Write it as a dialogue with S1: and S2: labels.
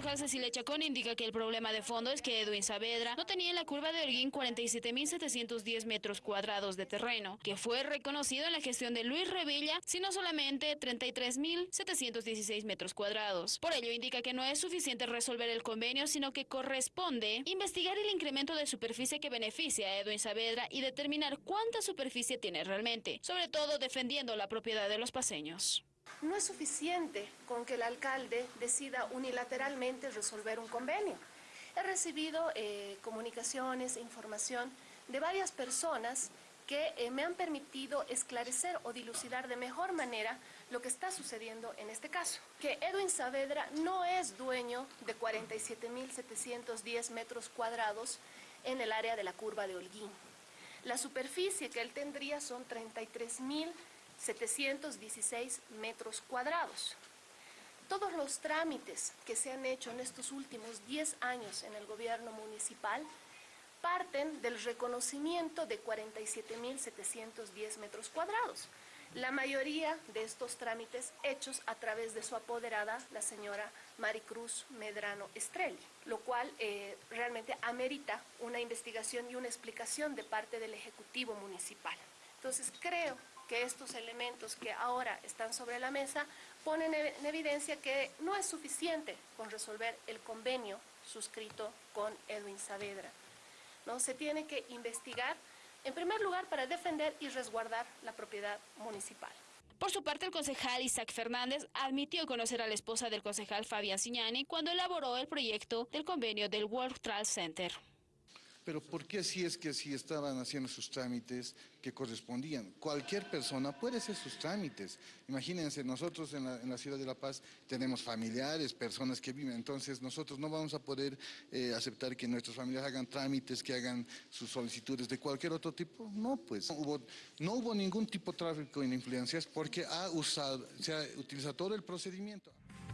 S1: concejal Cecilia Chacón indica que el problema de fondo es que Edwin Saavedra no tenía en la curva de Holguín 47.710 metros cuadrados de terreno, que fue reconocido en la gestión de Luis Revilla, sino solamente 33.716 metros cuadrados. Por ello indica que no es suficiente resolver el convenio, sino que corresponde investigar el incremento de superficie que beneficia a Edwin Saavedra y determinar cuánta superficie tiene realmente, sobre todo defendiendo la propiedad de los paseños.
S2: No es suficiente con que el alcalde decida unilateralmente resolver un convenio. He recibido eh, comunicaciones e información de varias personas que eh, me han permitido esclarecer o dilucidar de mejor manera lo que está sucediendo en este caso. Que Edwin Saavedra no es dueño de 47.710 metros cuadrados en el área de la curva de Holguín. La superficie que él tendría son 33.000 716 metros cuadrados. Todos los trámites que se han hecho en estos últimos 10 años en el gobierno municipal parten del reconocimiento de 47.710 metros cuadrados. La mayoría de estos trámites hechos a través de su apoderada, la señora Maricruz Medrano Estrelli, lo cual eh, realmente amerita una investigación y una explicación de parte del Ejecutivo Municipal. Entonces creo que estos elementos que ahora están sobre la mesa ponen en evidencia que no es suficiente con resolver el convenio suscrito con Edwin Saavedra. ¿no? Se tiene que investigar, en primer lugar, para defender y resguardar la propiedad municipal.
S1: Por su parte, el concejal Isaac Fernández admitió conocer a la esposa del concejal Fabián Signani cuando elaboró el proyecto del convenio del World Trade Center.
S3: Pero ¿por qué si es que si estaban haciendo sus trámites que correspondían? Cualquier persona puede hacer sus trámites. Imagínense, nosotros en la, ciudad de La Paz tenemos familiares, personas que viven, entonces nosotros no vamos a poder eh, aceptar que nuestros familiares hagan trámites, que hagan sus solicitudes de cualquier otro tipo. No, pues no hubo, no hubo ningún tipo de tráfico en influencias porque ha usado, se ha utilizado todo el procedimiento.